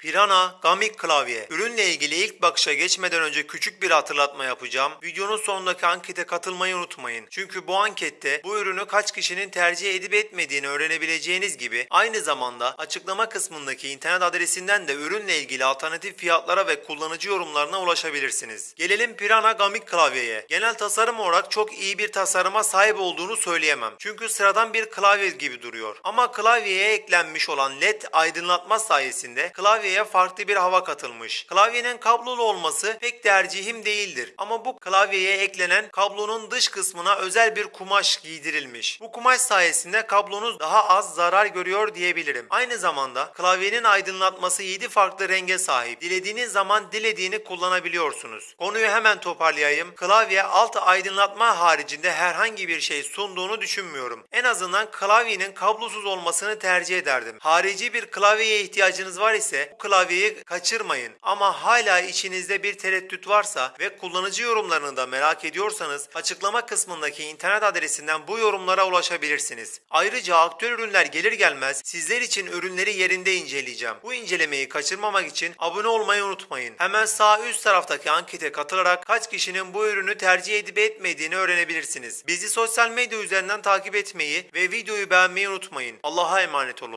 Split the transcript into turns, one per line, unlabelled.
Pirana Gamik klavye. Ürünle ilgili ilk bakışa geçmeden önce küçük bir hatırlatma yapacağım. Videonun sonundaki ankete katılmayı unutmayın. Çünkü bu ankette bu ürünü kaç kişinin tercih edip etmediğini öğrenebileceğiniz gibi aynı zamanda açıklama kısmındaki internet adresinden de ürünle ilgili alternatif fiyatlara ve kullanıcı yorumlarına ulaşabilirsiniz. Gelelim Pirana Gamik klavyeye. Genel tasarım olarak çok iyi bir tasarıma sahip olduğunu söyleyemem. Çünkü sıradan bir klavye gibi duruyor. Ama klavyeye eklenmiş olan led aydınlatma sayesinde klavyeye farklı bir hava katılmış. Klavyenin kablolu olması pek tercihim değildir. Ama bu klavyeye eklenen kablonun dış kısmına özel bir kumaş giydirilmiş. Bu kumaş sayesinde kablonuz daha az zarar görüyor diyebilirim. Aynı zamanda klavyenin aydınlatması 7 farklı renge sahip. Dilediğiniz zaman dilediğini kullanabiliyorsunuz. Konuyu hemen toparlayayım. Klavye alt aydınlatma haricinde herhangi bir şey sunduğunu düşünmüyorum. En azından klavyenin kablosuz olmasını tercih ederdim. Harici bir klavyeye ihtiyacınız var ise klavyeyi kaçırmayın. Ama hala içinizde bir tereddüt varsa ve kullanıcı yorumlarını da merak ediyorsanız açıklama kısmındaki internet adresinden bu yorumlara ulaşabilirsiniz. Ayrıca aktüel ürünler gelir gelmez sizler için ürünleri yerinde inceleyeceğim. Bu incelemeyi kaçırmamak için abone olmayı unutmayın. Hemen sağ üst taraftaki ankete katılarak kaç kişinin bu ürünü tercih edip etmediğini öğrenebilirsiniz. Bizi sosyal medya üzerinden takip etmeyi ve videoyu beğenmeyi unutmayın. Allah'a emanet olun.